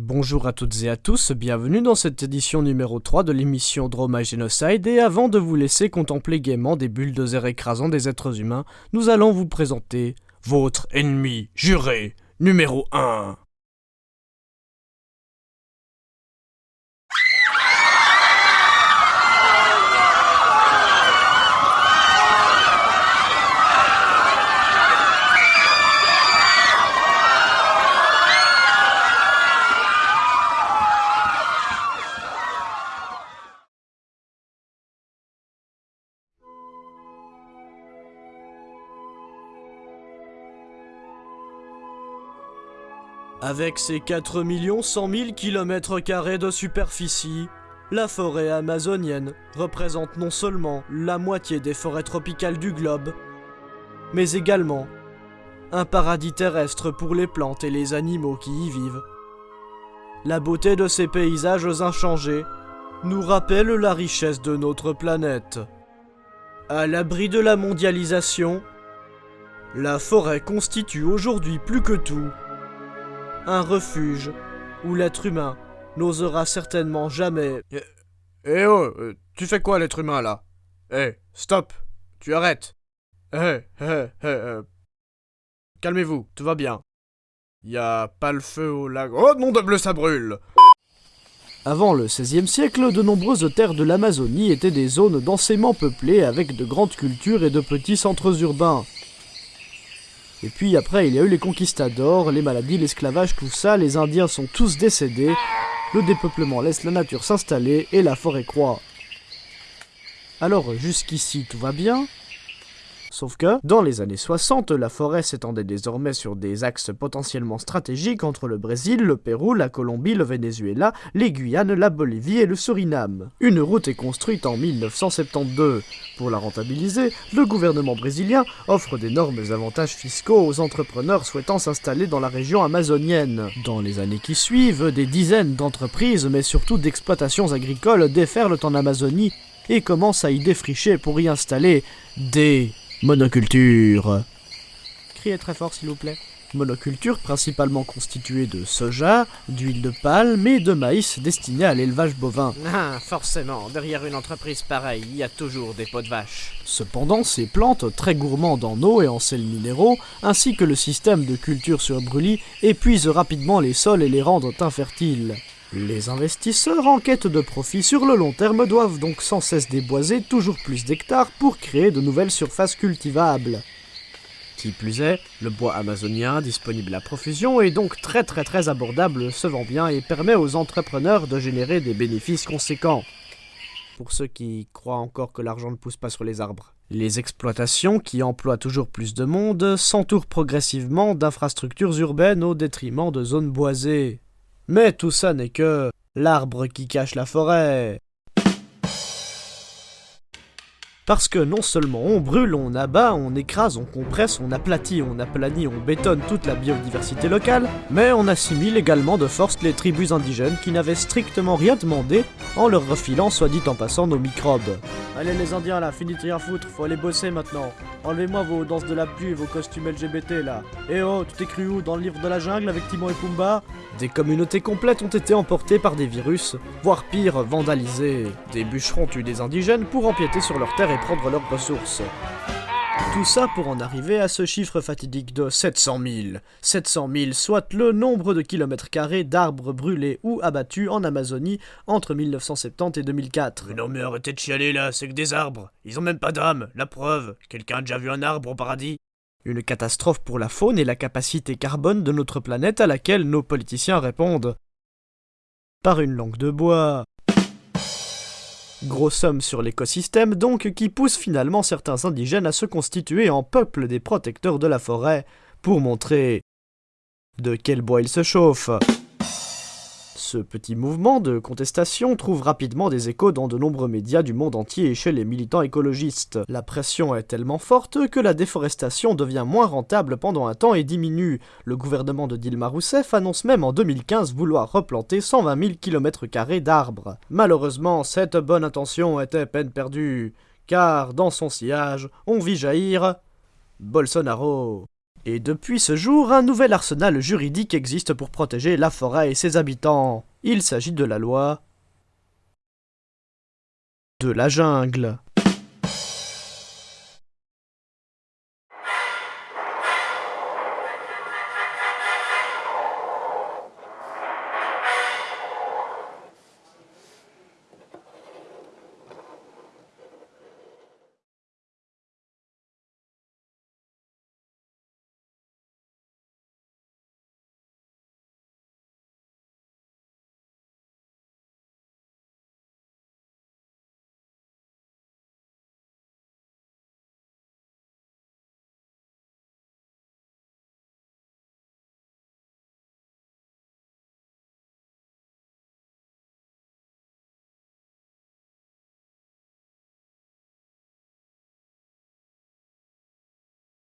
Bonjour à toutes et à tous, bienvenue dans cette édition numéro 3 de l'émission Droma Genocide et avant de vous laisser contempler gaiement des bulldozers écrasant des êtres humains, nous allons vous présenter votre ennemi juré numéro 1. Avec ses 4 100 000 km de superficie, la forêt amazonienne représente non seulement la moitié des forêts tropicales du globe, mais également un paradis terrestre pour les plantes et les animaux qui y vivent. La beauté de ces paysages inchangés nous rappelle la richesse de notre planète. À l'abri de la mondialisation, la forêt constitue aujourd'hui plus que tout un refuge où l'être humain n'osera certainement jamais... Eh, eh oh, euh, tu fais quoi l'être humain là? Eh, stop, tu arrêtes. Eh, eh, eh, euh, calmez-vous, tout va bien. Y a pas le feu au lac... Oh non de bleu, ça brûle avant le XVIe siècle, de nombreuses terres de l'Amazonie étaient des zones densément peuplées avec de grandes cultures et de petits centres urbains. Et puis après, il y a eu les conquistadors, les maladies, l'esclavage, tout ça, les Indiens sont tous décédés, le dépeuplement laisse la nature s'installer et la forêt croît. Alors jusqu'ici tout va bien, Sauf que, dans les années 60, la forêt s'étendait désormais sur des axes potentiellement stratégiques entre le Brésil, le Pérou, la Colombie, le Venezuela, les Guyanes, la Bolivie et le Suriname. Une route est construite en 1972. Pour la rentabiliser, le gouvernement brésilien offre d'énormes avantages fiscaux aux entrepreneurs souhaitant s'installer dans la région amazonienne. Dans les années qui suivent, des dizaines d'entreprises, mais surtout d'exploitations agricoles déferlent en Amazonie et commencent à y défricher pour y installer des Monoculture. Criez très fort s'il vous plaît. Monoculture principalement constituée de soja, d'huile de palme et de maïs destiné à l'élevage bovin. Ah, forcément, derrière une entreprise pareille, il y a toujours des pots de vache. Cependant, ces plantes, très gourmandes en eau et en sels minéraux, ainsi que le système de culture sur brûlis, épuisent rapidement les sols et les rendent infertiles. Les investisseurs en quête de profit sur le long terme doivent donc sans cesse déboiser toujours plus d'hectares pour créer de nouvelles surfaces cultivables. Qui plus est, le bois amazonien disponible à profusion est donc très très très abordable, se vend bien et permet aux entrepreneurs de générer des bénéfices conséquents. Pour ceux qui croient encore que l'argent ne pousse pas sur les arbres. Les exploitations, qui emploient toujours plus de monde, s'entourent progressivement d'infrastructures urbaines au détriment de zones boisées. Mais tout ça n'est que l'arbre qui cache la forêt. Parce que non seulement on brûle, on abat, on écrase, on compresse, on aplatit, on aplanit, on bétonne toute la biodiversité locale, mais on assimile également de force les tribus indigènes qui n'avaient strictement rien demandé en leur refilant soit dit en passant nos microbes. Allez les indiens là, finis de rien foutre, faut aller bosser maintenant. Enlevez-moi vos danses de la pluie et vos costumes LGBT là. Eh oh, tu t'es cru où Dans le livre de la jungle avec Timon et Pumba Des communautés complètes ont été emportées par des virus, voire pire, vandalisées. Des bûcherons tuent des indigènes pour empiéter sur leurs terres et prendre leurs ressources. Tout ça pour en arriver à ce chiffre fatidique de 700 000. 700 000, soit le nombre de kilomètres carrés d'arbres brûlés ou abattus en Amazonie entre 1970 et 2004. Mais non mais arrêtez de chialer là, c'est que des arbres. Ils ont même pas d'âme, la preuve. Quelqu'un a déjà vu un arbre au paradis? Une catastrophe pour la faune et la capacité carbone de notre planète à laquelle nos politiciens répondent. Par une langue de bois. Grosse somme sur l'écosystème donc qui pousse finalement certains indigènes à se constituer en peuple des protecteurs de la forêt pour montrer de quel bois ils se chauffent. Ce petit mouvement de contestation trouve rapidement des échos dans de nombreux médias du monde entier et chez les militants écologistes. La pression est tellement forte que la déforestation devient moins rentable pendant un temps et diminue. Le gouvernement de Dilma Rousseff annonce même en 2015 vouloir replanter 120 000 km d'arbres. Malheureusement, cette bonne intention était peine perdue, car dans son sillage, on vit jaillir Bolsonaro. Et depuis ce jour, un nouvel arsenal juridique existe pour protéger la forêt et ses habitants. Il s'agit de la loi de la jungle.